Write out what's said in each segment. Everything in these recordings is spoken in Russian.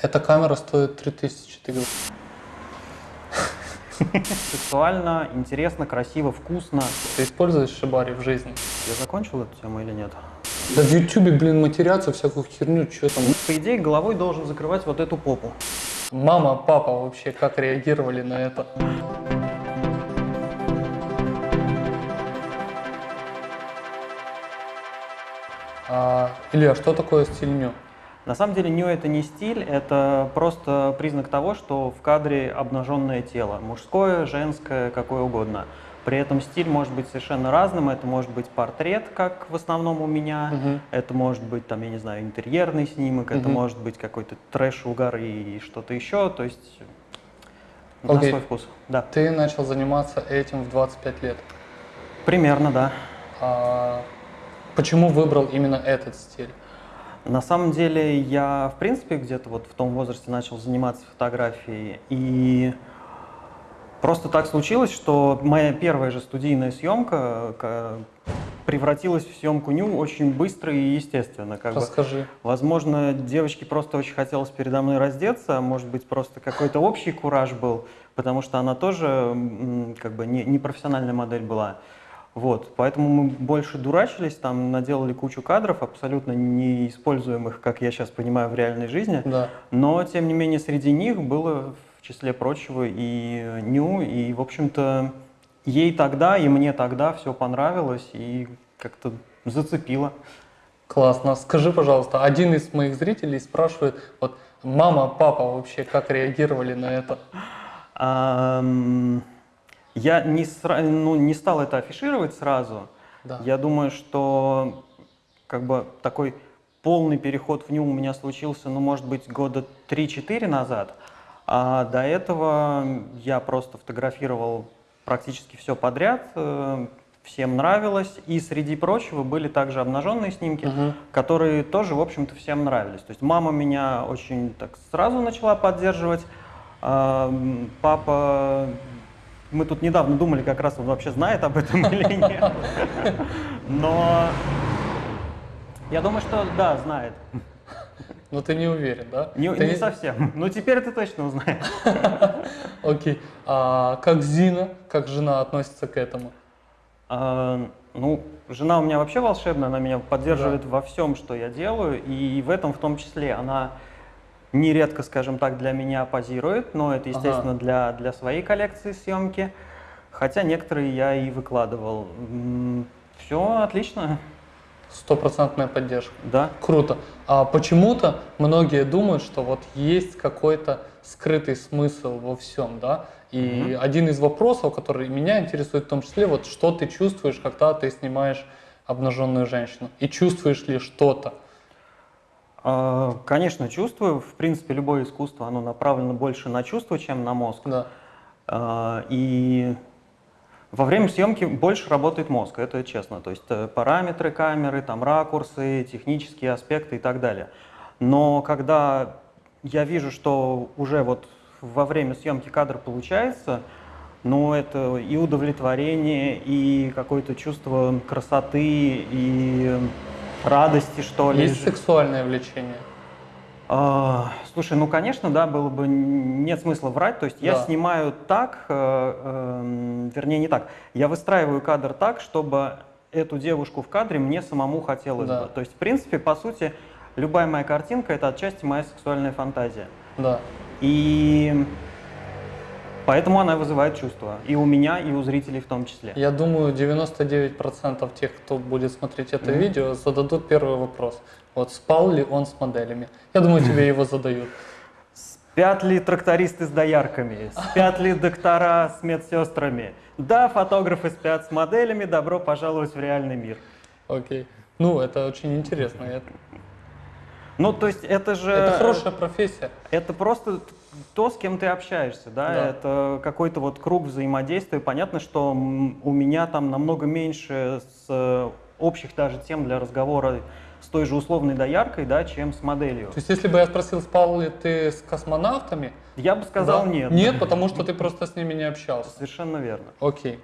Эта камера стоит 3000, ты говоришь. Сексуально, интересно, красиво, вкусно. Ты используешь шибари в жизни? Я закончил эту тему или нет? Да в ютубе, блин, матерятся, всякую херню, что там. По идее, головой должен закрывать вот эту попу. Мама, папа вообще как реагировали на это? А, Илья, что такое стиль ню? На самом деле ню это не стиль, это просто признак того, что в кадре обнаженное тело, мужское, женское, какое угодно. При этом стиль может быть совершенно разным, это может быть портрет, как в основном у меня, Мгм. это может быть, там, я не знаю, интерьерный снимок, это Мгм. может быть какой-то трэш, угар и что-то еще, то есть на Окей. свой вкус. Да, Ты начал заниматься этим в 25 лет. примерно, да. А, почему выбрал именно этот стиль? На самом деле я, в принципе, где-то вот в том возрасте начал заниматься фотографией, и просто так случилось, что моя первая же студийная съемка ка- превратилась в съемку ню очень быстро и естественно. Как бы. Расскажи. Возможно, девочке просто очень хотелось передо мной раздеться, а может быть, просто какой-то общий кураж был, потому что она тоже как бы не, не профессиональная модель была. Вот, поэтому мы больше дурачились, там наделали кучу кадров, абсолютно неиспользуемых, как я сейчас понимаю, в реальной жизни. Да. Но, тем не менее, среди них было, в числе прочего, и Ню, и, в общем-то, ей тогда, и мне тогда все понравилось, и как-то зацепило. Классно. Скажи, пожалуйста, один из моих зрителей спрашивает, вот мама, папа вообще как реагировали на это? Я не, сра- ну, не стал это афишировать сразу. Да. Я думаю, что как бы такой полный переход в ню у меня случился, ну, может быть, года 3-4 назад. А до этого я просто фотографировал практически все подряд, э, всем нравилось. И среди прочего были также обнаженные снимки, Мгм. которые тоже, в общем-то, всем нравились. То есть мама меня очень так сразу начала поддерживать, папа... Мы тут недавно думали, как раз он вообще знает об этом или нет. Но я думаю, что да, знает. Но ты не уверен, да? Не, Ты не совсем. Но теперь ты точно узнаешь. Окей. А как Зина, как жена относится к этому? А, Ну, жена у меня вообще волшебная, она меня поддерживает во всем, что я делаю, и в этом в том числе она нередко, скажем так, для меня позирует, но это, естественно, для, для своей коллекции съемки, хотя некоторые я и выкладывал. Все отлично, Стопроцентная поддержка. да. Круто. А почему-то многие думают, что вот есть какой-то скрытый смысл во всем, да? И один из вопросов, который меня интересует в том числе, вот что ты чувствуешь, когда ты снимаешь обнаженную женщину? И чувствуешь ли что-то? А, Конечно, чувствую. В принципе, любое искусство, оно направлено больше на чувство, чем на мозг. Да. А, И во время съемки больше работает мозг, это честно. То есть э, параметры камеры, там ракурсы, технические аспекты и так далее. Но когда я вижу, что уже вот во время съемки кадр получается, ну это и удовлетворение, и какое-то чувство красоты, и радости, что ли. Есть сексуальное влечение? А, слушай, ну конечно, да, было бы нет смысла врать. То есть я Да. снимаю так, э, эм, вернее не так. Я выстраиваю кадр так, чтобы эту девушку в кадре мне самому хотелось Да. бы. То есть в принципе, по сути, любая моя картинка это отчасти моя сексуальная фантазия. Да. И поэтому она вызывает чувства и у меня, и у зрителей в том числе. Я думаю, 99% тех, кто будет смотреть это Мгм. видео, зададут первый вопрос. Вот спал ли он с моделями? Я думаю, тебе его задают. Спят ли трактористы с доярками? Спят ли доктора с медсестрами? Да, фотографы спят с моделями. Добро пожаловать в реальный мир. Окей. Ну, это очень интересно. Ну, то есть это же... это хорошая профессия. Это просто то, с кем ты общаешься, да? Да. Это какой-то вот круг взаимодействия. Понятно, что у меня там намного меньше с э, общих даже тем для разговора с той же условной дояркой, да, чем с моделью. То есть, если бы я спросил, спал ли ты с космонавтами, Я бы сказал да? нет. Нет, потому что ты просто с ними не общался. Совершенно верно. Окей.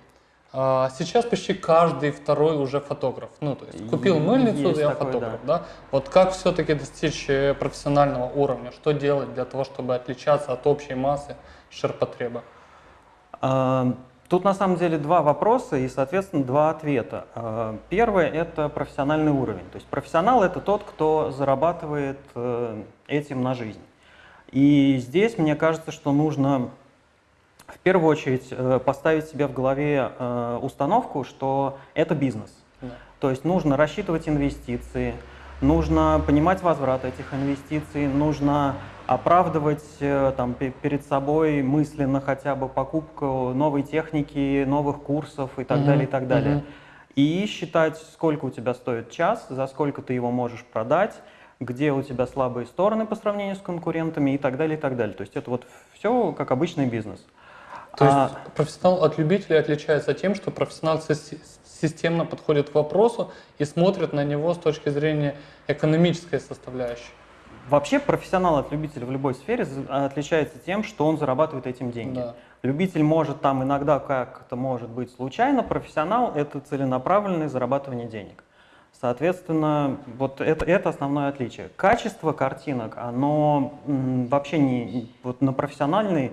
А, сейчас почти каждый второй уже фотограф. Ну, то есть купил мыльницу, есть я такое, фотограф, да. Вот как все-таки достичь э, профессионального уровня? Что делать для того, чтобы отличаться от общей массы ширпотреба? А, Тут на самом деле два вопроса и, соответственно, два ответа. А, Первое – это профессиональный уровень. То есть профессионал – это тот, кто зарабатывает э, этим на жизнь. И здесь мне кажется, что нужно в первую очередь э, поставить себе в голове э, установку, что это бизнес. Да. То есть нужно рассчитывать инвестиции, нужно понимать возврат этих инвестиций, нужно оправдывать э, там, перед собой мысленно хотя бы покупку новой техники, новых курсов и так Мгм, далее, и так далее. мгм. И считать, сколько у тебя стоит час, за сколько ты его можешь продать, где у тебя слабые стороны по сравнению с конкурентами и так далее, и так далее. То есть это вот все как обычный бизнес. То есть А, профессионал от любителя отличается тем, что профессионал си- системно подходит к вопросу и смотрит на него с точки зрения экономической составляющей. Вообще профессионал от любителя в любой сфере отличается тем, что он зарабатывает этим деньги. Да. Любитель может там иногда как-то может быть случайно, профессионал — это целенаправленное зарабатывание денег. Соответственно, вот это, это основное отличие. Качество картинок, оно м, вообще не вот на профессиональный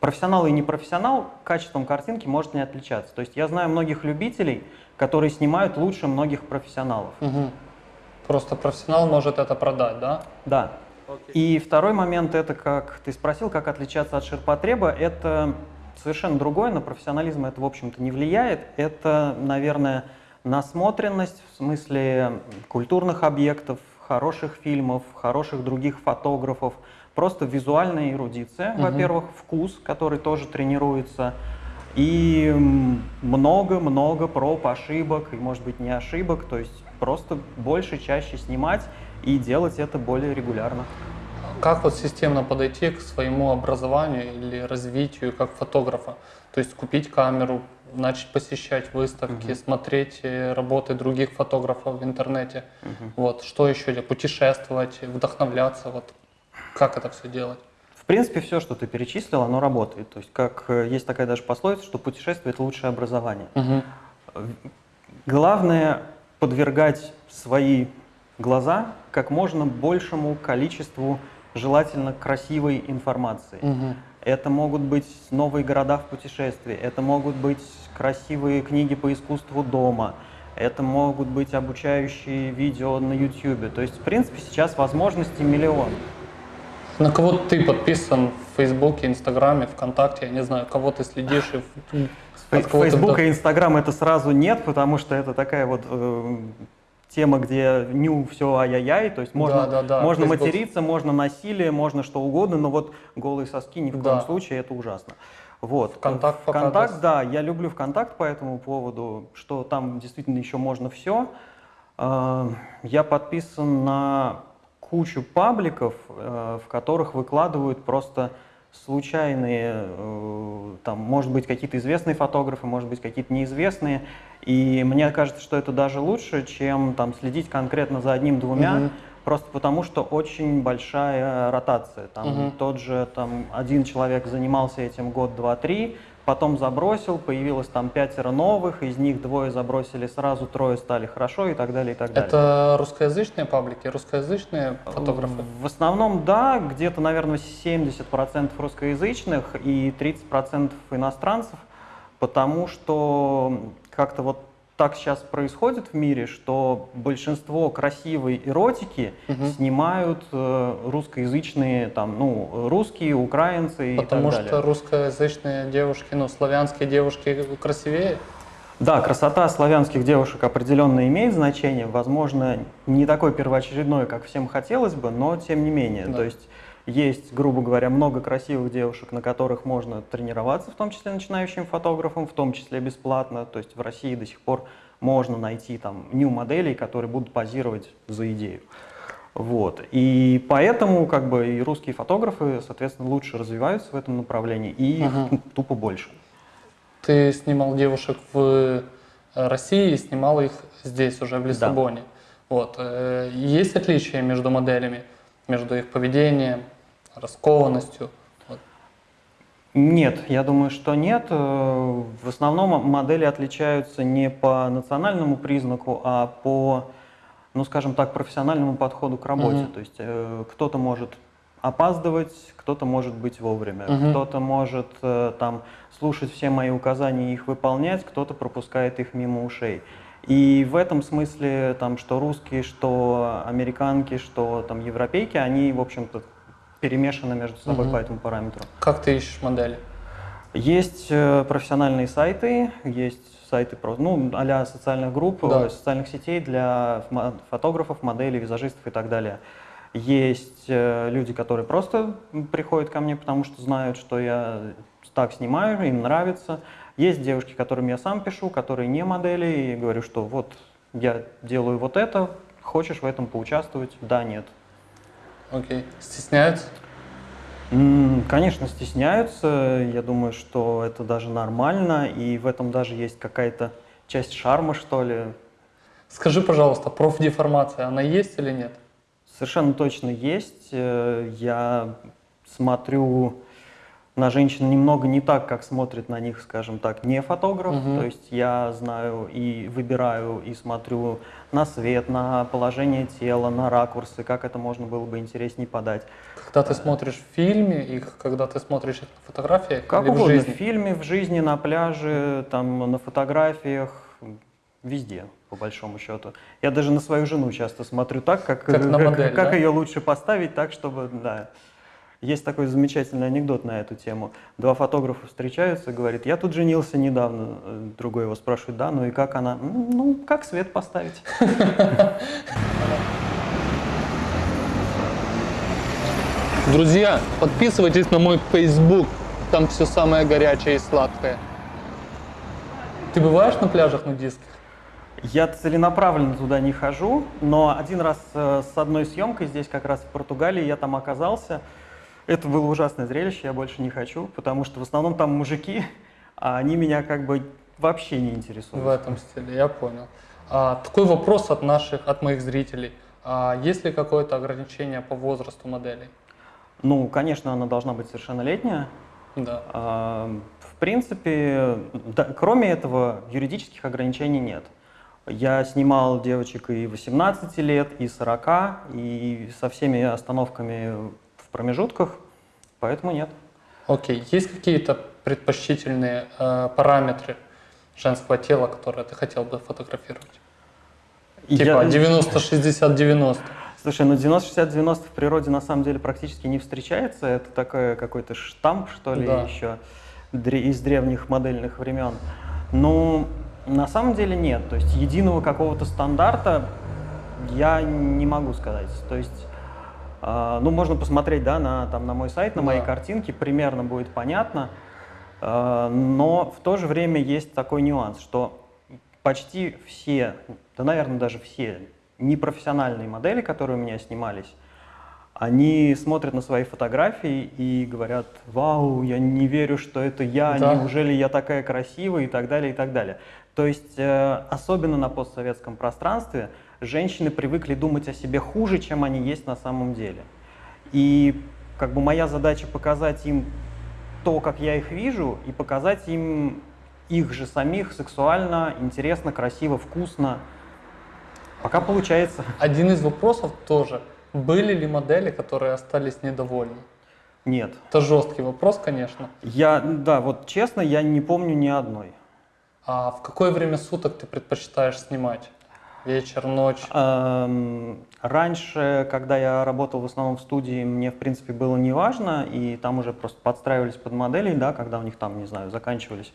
профессионал и непрофессионал качеством картинки может не отличаться. То есть я знаю многих любителей, которые снимают лучше многих профессионалов. Мгм. Просто профессионал может это продать, да? Да. И второй момент, это как ты спросил, как отличаться от ширпотреба, это совершенно другое, на профессионализм это, в общем-то, не влияет. Это, наверное, насмотренность в смысле культурных объектов, хороших фильмов, хороших других фотографов, просто визуальная эрудиция, Мгм. во-первых, вкус, который тоже тренируется, и много-много проб, ошибок, и, может быть, не ошибок, то есть просто больше, чаще снимать и делать это более регулярно. Как вот системно подойти к своему образованию или развитию как фотографа? То есть купить камеру, начать посещать выставки, смотреть э, работы других фотографов в интернете. Вот, что еще? Путешествовать, вдохновляться. Вот, как это все делать? В принципе, все, что ты перечислил, оно работает. То есть, как э, есть такая даже пословица, что путешествие – это лучшее образование. Мгм. Главное – подвергать свои глаза как можно большему количеству желательно красивой информации. Мгм. Это могут быть новые города в путешествии, это могут быть красивые книги по искусству дома, это могут быть обучающие видео на YouTube. То есть, в принципе, сейчас возможностей миллион. На кого ты подписан в Фейсбуке, Инстаграме, ВКонтакте? Я не знаю, кого ты следишь и вдох- и Instagram это сразу нет, потому что это такая вот э, тема, где ню все ай-яй-яй, то есть можно, Да, да, да, можно Facebook. материться, можно насилие, можно что угодно, но вот голые соски ни в Да. коем случае, это ужасно. Вот. Вконтакт пока Вконтакт, да, я люблю ВКонтакт по этому поводу, что там действительно еще можно все. Я подписан на кучу пабликов, э, в которых выкладывают просто случайные, э, там, может быть, какие-то известные фотографы, может быть, какие-то неизвестные. И мне кажется, что это даже лучше, чем там следить конкретно за одним-двумя, Мгм. просто потому что очень большая ротация. Там Мгм. тот же там один человек занимался этим год, два, три, потом забросил, появилось там пятеро новых, из них двое забросили сразу, трое стали хорошо и так далее, и так далее. Это русскоязычные паблики, русскоязычные фотографы? В основном, да, где-то, наверное, 70% русскоязычных и 30% иностранцев, потому что как-то вот так сейчас происходит в мире, что большинство красивой эротики Мгм. снимают э, русскоязычные, там, ну, русские, украинцы Потому и так далее. что русскоязычные девушки, ну, славянские девушки красивее? Да, красота славянских девушек определенно имеет значение, возможно, не такой первоочередной, как всем хотелось бы, но тем не менее. Да. То есть есть, грубо говоря, много красивых девушек, на которых можно тренироваться, в том числе начинающим фотографам, в том числе бесплатно. То есть в России до сих пор можно найти там нью-моделей, которые будут позировать за идею. Вот. И поэтому как бы и русские фотографы, соответственно, лучше развиваются в этом направлении, и Мгм. тупо больше. Ты снимал девушек в э, России и снимал их здесь уже, в Лиссабоне. Вот. э, Есть отличия между моделями, между их поведением, раскованностью? Нет, я думаю, что нет. Э, в основном модели отличаются не по национальному признаку, а по, ну, скажем так, профессиональному подходу к работе. Угу. То есть э, кто-то может опаздывать, кто-то может быть вовремя, угу. кто-то может э, там слушать все мои указания и их выполнять, кто-то пропускает их мимо ушей. И в этом смысле, там, что русские, что американки, что там европейки, они, в общем-то, перемешаны между собой угу. по этому параметру. Как ты ищешь модели? Есть э, профессиональные сайты, есть сайты ну, а социальных групп, да. Э, социальных сетей для фотографов, моделей, визажистов и так далее. Есть э, люди, которые просто приходят ко мне, потому что знают, что я так снимаю, им нравится. Есть девушки, которым я сам пишу, которые не модели, и говорю, что вот я делаю вот это, хочешь в этом поучаствовать? Да, нет. Окей. Okay. Стесняются? Конечно, стесняются. Я думаю, что это даже нормально, и в этом даже есть какая-то часть шарма, что ли. Скажи, пожалуйста, профдеформация, она есть или нет? Совершенно точно есть. Э, я смотрю на женщин немного не так, как смотрит на них, скажем так, не фотограф. Угу. То есть я знаю и выбираю, и смотрю на свет, на положение тела, на ракурсы, как это можно было бы интереснее подать. Когда ты смотришь в фильме и когда ты смотришь их на фотографиях как или угодно, в жизни? в фильме, в жизни, на пляже, там, на фотографиях, везде по большому счету. Я даже на свою жену часто смотрю так, как, как, на модель, как, да? ее лучше поставить так, чтобы, да. Есть такой замечательный анекдот на эту тему. Два фотографа встречаются, говорит, я тут женился недавно. Другой его спрашивает, да, ну и как она? Ну, как свет поставить? Друзья, подписывайтесь на мой Facebook, там все самое горячее и сладкое. Ты бываешь на пляжах нудистских? Я целенаправленно туда не хожу, но один раз э, с одной съемкой здесь, как раз в Португалии, я там оказался. Это было ужасное зрелище, я больше не хочу, потому что в основном там мужики, а они меня как бы вообще не интересуют. В этом стиле, я понял. А, такой вопрос от наших, от моих зрителей. А, есть ли какое-то ограничение по возрасту моделей? Ну, конечно, она должна быть совершеннолетняя. Да. А, в принципе, да, кроме этого, юридических ограничений нет. Я снимал девочек и 18 лет, и 40, и со всеми остановками в промежутках, поэтому нет. Окей. Есть какие-то предпочтительные э, параметры женского тела, которые ты хотел бы фотографировать? Типа 90-60-90? Слушай, ну 90-60-90 в природе на самом деле практически не встречается. Это такой какой-то штамп, что ли, да. еще из древних модельных времен. Ну, на самом деле нет. То есть единого какого-то стандарта я не могу сказать. То есть, ну, можно посмотреть, да, на, там, на мой сайт, на да. мои картинки, примерно будет понятно. Э, но в то же время есть такой нюанс, что почти все, да, наверное, даже все непрофессиональные модели, которые у меня снимались, они смотрят на свои фотографии и говорят, вау, я не верю, что это я, да. неужели я такая красивая и так далее, и так далее. То есть, э, особенно на постсоветском пространстве, женщины привыкли думать о себе хуже, чем они есть на самом деле. И как бы моя задача показать им то, как я их вижу, и показать им их же самих сексуально, интересно, красиво, вкусно. Пока получается. Один из вопросов тоже – были ли модели, которые остались недовольны? Нет. Это жесткий вопрос, конечно. Я, да, вот честно, я не помню ни одной. А в какое время суток ты предпочитаешь снимать? Вечер, ночь? Эм, раньше, когда я работал в основном в студии, мне, в принципе, было не важно, и там уже просто подстраивались под моделей, да, когда у них там, не знаю, заканчивались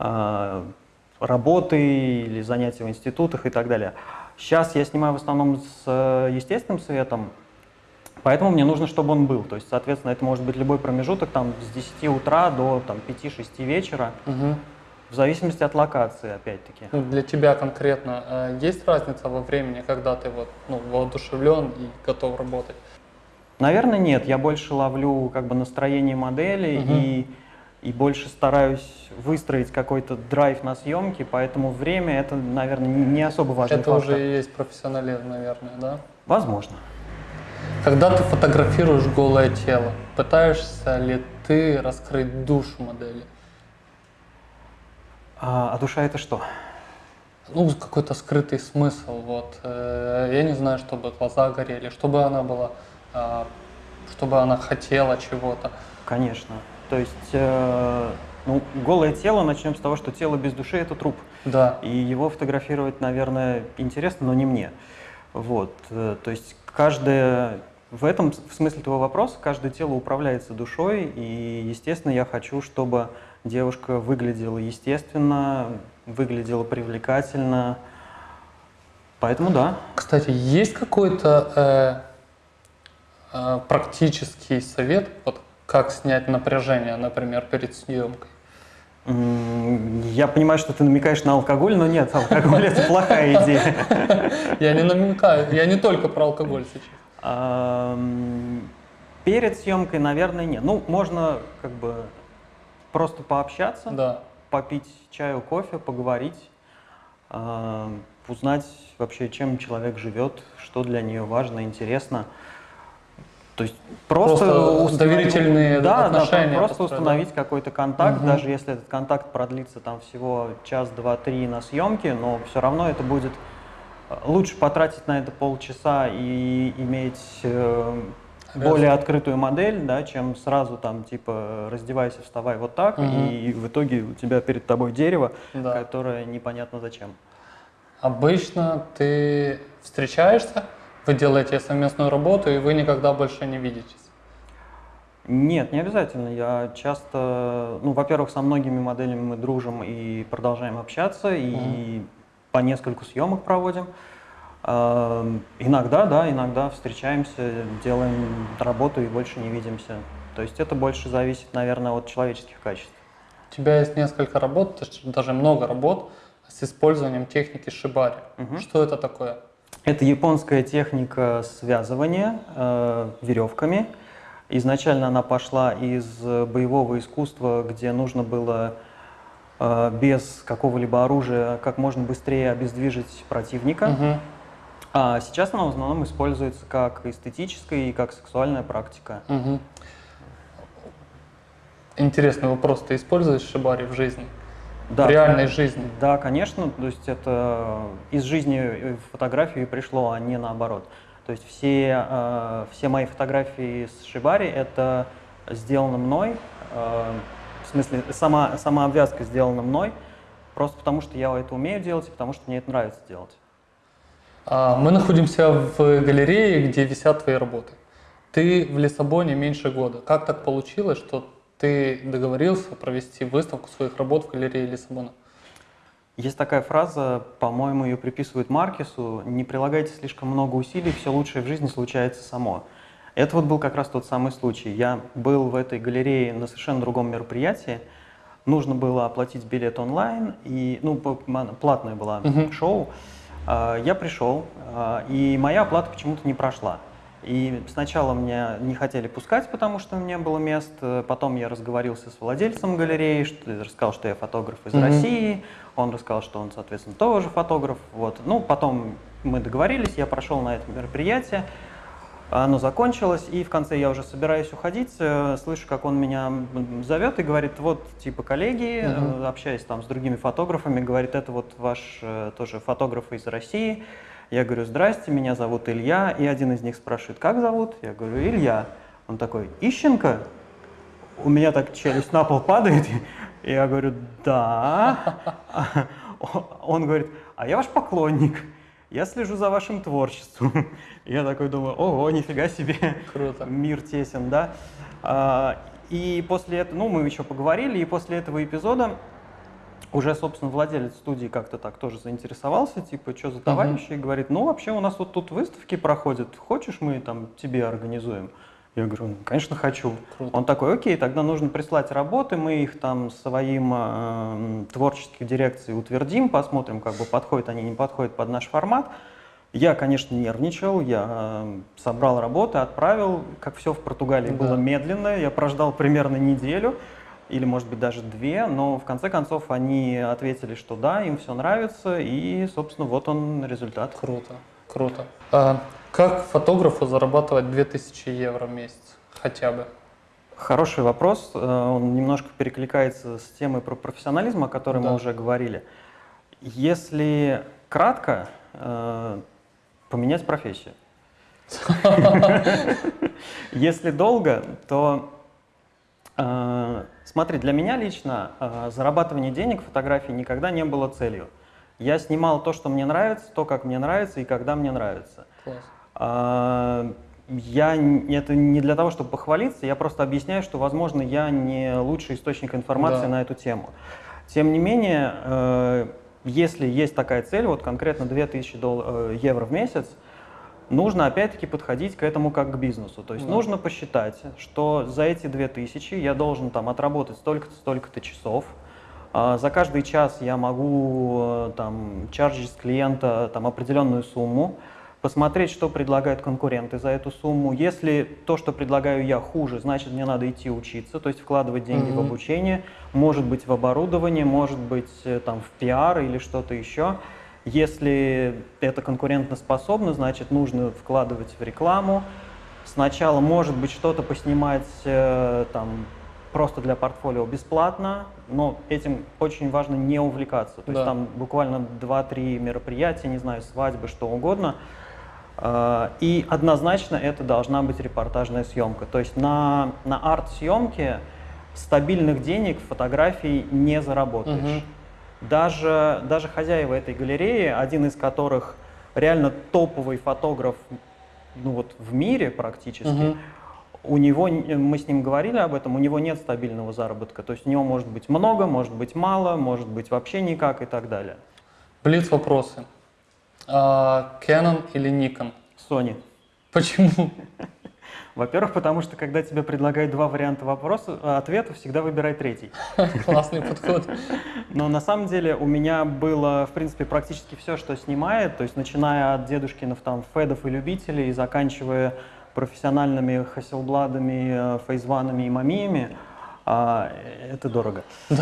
э, работы или занятия в институтах и так далее. Сейчас я снимаю в основном с э, естественным светом, поэтому мне нужно, чтобы он был. То есть, соответственно, это может быть любой промежуток там, с 10 утра до 5-6 вечера, угу. В зависимости от локации, опять-таки. Ну, для тебя конкретно э, есть разница во времени, когда ты вот, ну, воодушевлен и готов работать? Наверное, нет. Я больше ловлю как бы настроение модели угу. и и больше стараюсь выстроить какой-то драйв на съемки, поэтому время это, наверное, не особо важно. Это фактор. уже и есть профессионализм, наверное, да? Возможно. Когда ты фотографируешь голое тело, пытаешься ли ты раскрыть душу модели? А, а душа это что? Ну, какой-то скрытый смысл. Вот. Э, я не знаю, чтобы глаза горели, чтобы она была, э, чтобы она хотела чего-то. Конечно. То есть, э, ну, голое тело, начнем с того, что тело без души – это труп. Да. И его фотографировать, наверное, интересно, но не мне. Вот. э, То есть, каждое в этом в смысле твоего вопроса каждое тело управляется душой, и, естественно, я хочу, чтобы девушка выглядела естественно, выглядела привлекательно. Поэтому да. Кстати, есть какой-то э, э, практический совет, вот как снять напряжение, например, перед съемкой? Я понимаю, что ты намекаешь на алкоголь, но нет, алкоголь это плохая идея. Я не намекаю, я не только про алкоголь сейчас. Перед съемкой, наверное, нет. Ну, можно как бы просто пообщаться, Да. попить чаю, кофе, поговорить, ам, узнать вообще, чем человек живет, что для нее важно, интересно. То есть просто, Просто установить- доверительные да, отношения Да, просто установить какой-то контакт, Мгм. даже если этот контакт продлится там всего час, два, три на съемке, но все равно это будет э, лучше потратить на это полчаса и иметь э. Более открытую модель, да, чем сразу там типа раздевайся, вставай вот так, Мгм. и в итоге у тебя перед тобой дерево, Да. которое непонятно зачем. Обычно ты встречаешься, вы делаете совместную работу, и вы никогда больше не видитесь. Нет, не обязательно. Я часто, ну, во-первых, со многими моделями мы дружим и продолжаем общаться, и по нескольку съемок проводим. Эм, Иногда, да, иногда встречаемся, делаем работу и больше не видимся. То есть это больше зависит, наверное, от человеческих качеств. У тебя есть несколько работ, даже много работ с использованием техники шибари. Мгм. Что это такое? Это японская техника связывания э, веревками. Изначально она пошла из боевого искусства, где нужно было э, без какого-либо оружия как можно быстрее обездвижить противника. Мгм. А сейчас она в основном используется как эстетическая и как сексуальная практика. Мгм. Интересный вопрос. Ты используешь шибари в жизни? Да, в реальной жизни? Да, конечно. То есть это из жизни в фотографию пришло, а не наоборот. То есть все, э, все мои фотографии с Шибари это сделано мной. э, в смысле, сама, сама обвязка сделана мной, просто потому что я это умею делать и потому что мне это нравится делать. А, Мы находимся в галерее, где висят твои работы. Ты в Лиссабоне меньше года. Как так получилось, что ты договорился провести выставку своих работ в галерее Лиссабона? Есть такая фраза, по-моему, ее приписывают Маркесу, не прилагайте слишком много усилий, все лучшее в жизни случается само. Это вот был как раз тот самый случай. Я был в этой галерее на совершенно другом мероприятии, нужно было оплатить билет онлайн, и, ну, платное было Мгм. шоу. А, Я пришел, а, и моя оплата почему-то не прошла. И сначала меня не хотели пускать, потому что не было мест. Э, Потом я разговорился с владельцем галереи, что, рассказал, что я фотограф из Мгм. России. Он рассказал, что он, соответственно, тоже фотограф. Вот. Ну, потом мы договорились, я прошел на это мероприятие. Оно закончилось, и в конце я уже собираюсь уходить, э, слышу, как он меня зовет и говорит, вот, типа, коллеги, э, Мгм. общаясь там с другими фотографами, говорит, это вот ваш э, тоже фотограф из России. Я говорю, здрасте, меня зовут Илья, и один из них спрашивает, как зовут? Я говорю, Илья. Он такой, Ищенко? У меня так челюсть на пол падает, я говорю, да. Он говорит, а я ваш поклонник, я слежу за вашим творчеством. Я такой думаю, ого, нифига себе, Круто. мир тесен, да. А, И после этого, ну, мы еще поговорили, и после этого эпизода уже, собственно, владелец студии как-то так тоже заинтересовался, типа, что за товарищи, и говорит, ну, вообще у нас вот тут выставки проходят, хочешь мы там тебе организуем? Я говорю, «Ну, конечно, хочу. Круто. Он такой, окей, тогда нужно прислать работы, мы их там своим э, творческой дирекцией утвердим, посмотрим, как бы подходят они, не подходят под наш формат. Я, конечно, нервничал, я э, собрал работы, отправил, как все в Португалии Да. было медленно, я прождал примерно неделю, или, может быть, даже две, но в конце концов они ответили, что да, им все нравится, и, собственно, вот он результат. Круто, круто. А, Как фотографу зарабатывать 2000 евро в месяц хотя бы? Хороший вопрос. Э, он немножко перекликается с темой про профессионализм, о которой Да. мы уже говорили. Если кратко, э, поменять профессию. Если долго, то э, смотри, для меня лично зарабатывание денег в фотографии никогда не было целью. Я снимал то, что мне нравится, то, как мне нравится и когда мне нравится. Класс. А, Я это не для того, чтобы похвалиться, я просто объясняю, что, возможно, я не лучший источник информации Да. на эту тему. Тем не менее, э, если есть такая цель, вот конкретно 2000 дол- э, евро в месяц, нужно опять-таки подходить к этому как к бизнесу. То есть Да. нужно посчитать, что за эти 2000 я должен там отработать столько-то, столько-то часов. А, За каждый час я могу э, там чаржить с клиента там определенную сумму, посмотреть, что предлагают конкуренты за эту сумму. Если то, что предлагаю я, хуже, значит, мне надо идти учиться, то есть вкладывать деньги в Мгм. обучение, может быть, в оборудование, может быть, э, там, в пиар или что-то еще. Если это конкурентоспособно, значит, нужно вкладывать в рекламу. Сначала, может быть, что-то поснимать э, там просто для портфолио бесплатно, но этим очень важно не увлекаться. То есть Да. там буквально 2-3 мероприятия, не знаю, свадьбы, что угодно. Э, И однозначно это должна быть репортажная съемка. То есть на, на арт-съемке стабильных денег в фотографии не заработаешь. Мгм. Даже, даже хозяева этой галереи, один из которых реально топовый фотограф ну вот, в мире практически, Мгм. у него, мы с ним говорили об этом, у него нет стабильного заработка. То есть у него может быть много, может быть мало, может быть вообще никак и так далее. Блиц вопросы. А, Canon или Nikon? Sony. Почему? Во-первых, потому что когда тебе предлагают два варианта вопроса, э, ответа, всегда выбирай третий. Классный подход. Но на самом деле у меня было, в принципе, практически все, что снимает, то есть начиная от дедушкиных там федов и любителей, и заканчивая профессиональными хасселбладами, э, фейзванами и мамиями, а, это дорого. Э,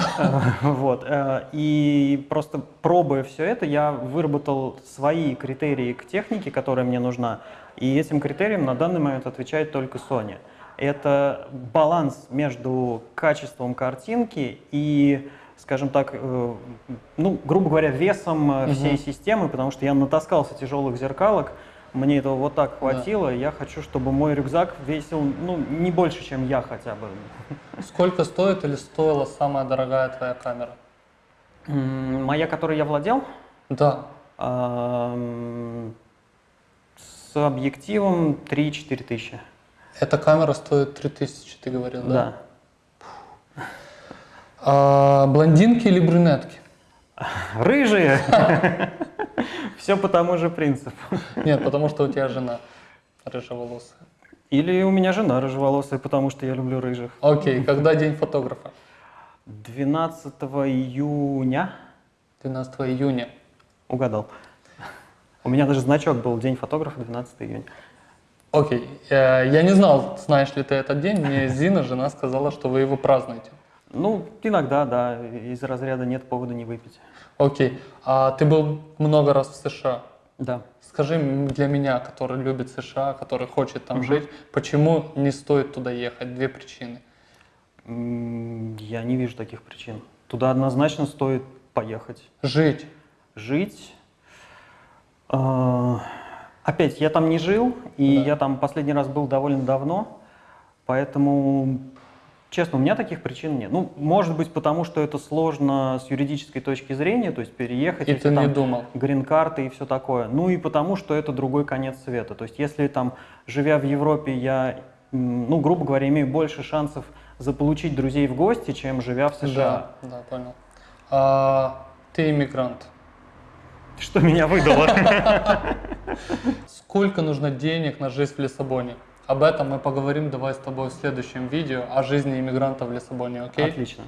Вот. э, И просто пробуя все это, я выработал свои критерии к технике, которая мне нужна. И этим критериям на данный момент отвечает только Sony. Это баланс между качеством картинки и, скажем так, э, ну, грубо говоря, весом э, всей системы, потому что я натаскался тяжелых зеркалок, мне этого вот так хватило. Я хочу, чтобы мой рюкзак весил, ну, не больше, чем я хотя бы. Сколько стоит или стоила самая дорогая твоя камера? Моя, которой я владел, Да. с объективом 3-4 тысячи. Эта камера стоит 3000, ты говорил, да? Да. А, блондинки или брюнетки? Рыжие! Все по тому же принципу. Нет, потому что у тебя жена рыжеволосая. Или у меня жена рыжеволосая, потому что я люблю рыжих. Окей, когда день фотографа? 12 июня 12 июня. угадал. У меня даже значок был День фотографа 12 июня. Окей, э, я не знал, знаешь ли ты этот день, мне Зина, жена, сказала, что вы его празднуете. Ну, иногда, да, из разряда нет повода не выпить. Окей, а ты был много раз в США. Да. Скажи для меня, который любит США, который хочет там жить, почему не стоит туда ехать? Две причины. Я не вижу таких причин. Туда однозначно стоит поехать. Жить. Жить. А, Опять, я там не жил, и Да. я там последний раз был довольно давно, поэтому, честно, у меня таких причин нет. Ну, может быть, потому что это сложно с юридической точки зрения, то есть переехать, И ты не думал. грин-карты и все такое. Ну и потому, что это другой конец света. То есть если там, живя в Европе, я, ну, грубо говоря, имею больше шансов заполучить друзей в гости, чем живя в США. Да, да, понял. А, ты иммигрант. Что меня выдало? Сколько нужно денег на жизнь в Лиссабоне? Об этом мы поговорим давай с тобой в следующем видео о жизни иммигранта в Лиссабоне, окей? Отлично.